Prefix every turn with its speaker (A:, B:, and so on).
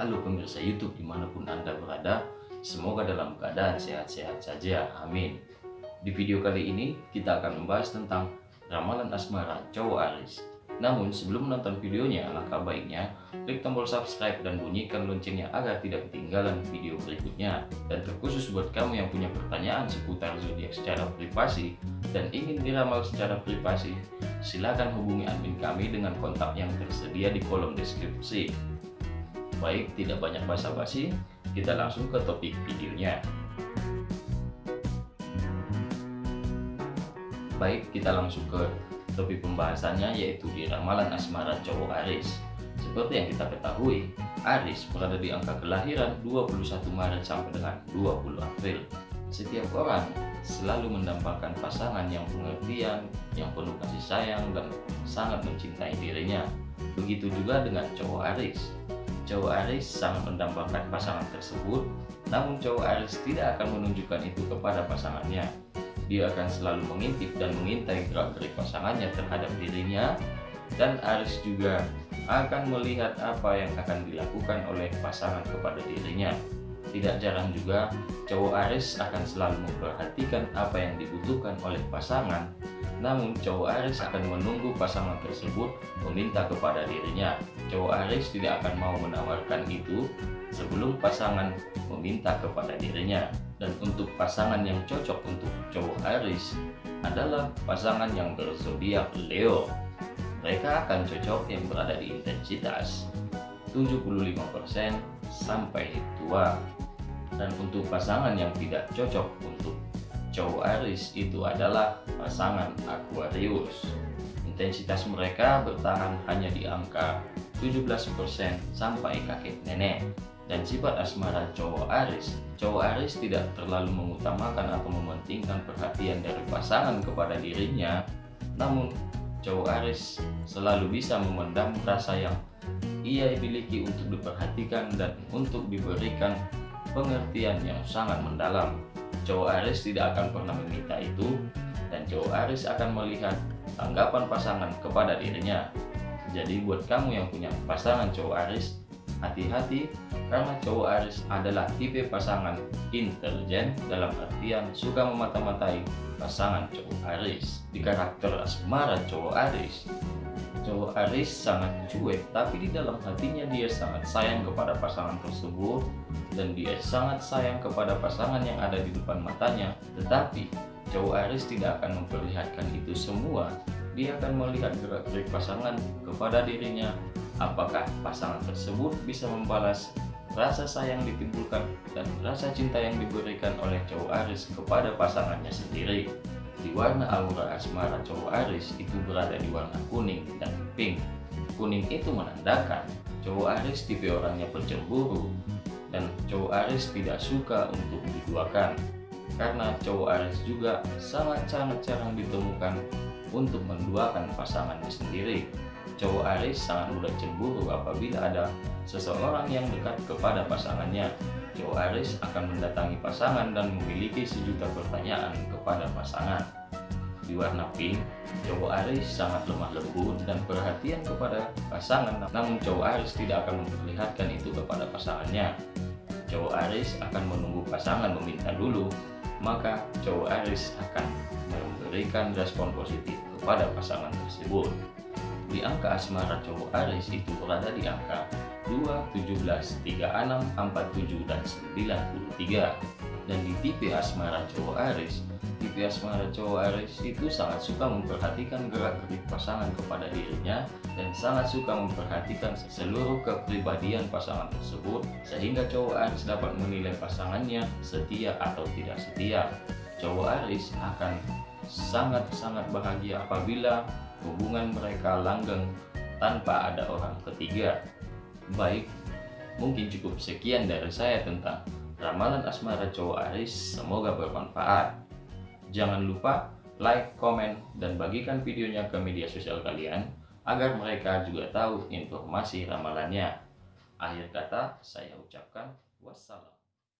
A: Halo pemirsa YouTube di mana pun Anda berada, semoga dalam keadaan sehat-sehat saja, amin. Di video kali ini kita akan membahas tentang ramalan asmara cowok Aris. Namun sebelum menonton videonya, alangkah baiknya klik tombol subscribe dan bunyikan loncengnya agar tidak ketinggalan video berikutnya. Dan terkhusus buat kamu yang punya pertanyaan seputar zodiak secara privasi dan ingin diramal secara privasi, silakan hubungi admin kami dengan kontak yang tersedia di kolom deskripsi. Baik, tidak banyak basa-basi, kita langsung ke topik videonya. Baik, kita langsung ke topik pembahasannya yaitu di ramalan asmara cowok Aris. Seperti yang kita ketahui, Aris berada di angka kelahiran 21 Maret sampai dengan 20 April. Setiap orang selalu mendambakan pasangan yang pengertian, yang penuh kasih sayang, dan sangat mencintai dirinya. Begitu juga dengan cowok Aris. Cowok Aris sangat mendambakan pasangan tersebut, namun cowok Aris tidak akan menunjukkan itu kepada pasangannya. Dia akan selalu mengintip dan mengintai gerak-gerik pasangannya terhadap dirinya. Dan Aris juga akan melihat apa yang akan dilakukan oleh pasangan kepada dirinya. Tidak jarang juga cowok Aris akan selalu memperhatikan apa yang dibutuhkan oleh pasangan namun cowok Aris akan menunggu pasangan tersebut meminta kepada dirinya. Cowok Aris tidak akan mau menawarkan itu sebelum pasangan meminta kepada dirinya. Dan untuk pasangan yang cocok untuk cowok Aris adalah pasangan yang berzodiak Leo. Mereka akan cocok yang berada di intensitas 75% sampai tua. Dan untuk pasangan yang tidak cocok untuk cowok Aris itu adalah pasangan Aquarius. Intensitas mereka bertahan hanya di angka 17% sampai kakek nenek. Dan sifat asmara cowok Aris, cowok Aris tidak terlalu mengutamakan atau mementingkan perhatian dari pasangan kepada dirinya, namun cowok Aris selalu bisa memendam rasa yang ia miliki untuk diperhatikan dan untuk diberikan pengertian yang sangat mendalam cowok Aris tidak akan pernah meminta itu dan cowok Aris akan melihat tanggapan pasangan kepada dirinya. Jadi buat kamu yang punya pasangan cowok Aris, hati-hati karena cowok Aris adalah tipe pasangan intelijen dalam artian suka memata-matai pasangan cowok Aris. Di karakter asmara cowok Aris, cowok Aris sangat cuek tapi di dalam hatinya dia sangat sayang kepada pasangan tersebut dan dia sangat sayang kepada pasangan yang ada di depan matanya. Tetapi cowok Aris tidak akan memperlihatkan itu semua. Dia akan melihat gerak-gerik pasangan kepada dirinya. Apakah pasangan tersebut bisa membalas rasa sayang ditimbulkan dan rasa cinta yang diberikan oleh cowok Aris kepada pasangannya sendiri di warna aura asmara cowok Aris itu berada di warna kuning dan pink. Kuning itu menandakan cowok Aris tipe orangnya pencemburu dan cowok Aris tidak suka untuk diduakan. Karena cowok Aris juga sangat-sangat jarang ditemukan untuk menduakan pasangannya sendiri. Cowok Aris sangat mudah cemburu apabila ada seseorang yang dekat kepada pasangannya cowok Aris akan mendatangi pasangan dan memiliki sejuta pertanyaan kepada pasangan. Di warna pink, cowok Aris sangat lemah lembut dan perhatian kepada pasangan, namun cowok Aris tidak akan memperlihatkan itu kepada pasangannya. Cowok Aris akan menunggu pasangan meminta dulu, maka cowok Aris akan memberikan respon positif kepada pasangan tersebut. Di angka asmara cowok Aris itu berada di angka 2, 17, 36, 47, dan 93 dan di tipe asmara cowok Aris tipe asmara cowok Aris itu sangat suka memperhatikan gerak-gerik pasangan kepada dirinya dan sangat suka memperhatikan seluruh kepribadian pasangan tersebut sehingga cowok Aris dapat menilai pasangannya setia atau tidak setia. Cowok Aris akan sangat-sangat bahagia apabila hubungan mereka langgeng tanpa ada orang ketiga Baik, mungkin cukup sekian dari saya tentang ramalan asmara cowok Aris. Semoga bermanfaat. Jangan lupa like, komen, dan bagikan videonya ke media sosial kalian agar mereka juga tahu informasi ramalannya. Akhir kata, saya ucapkan wassalam.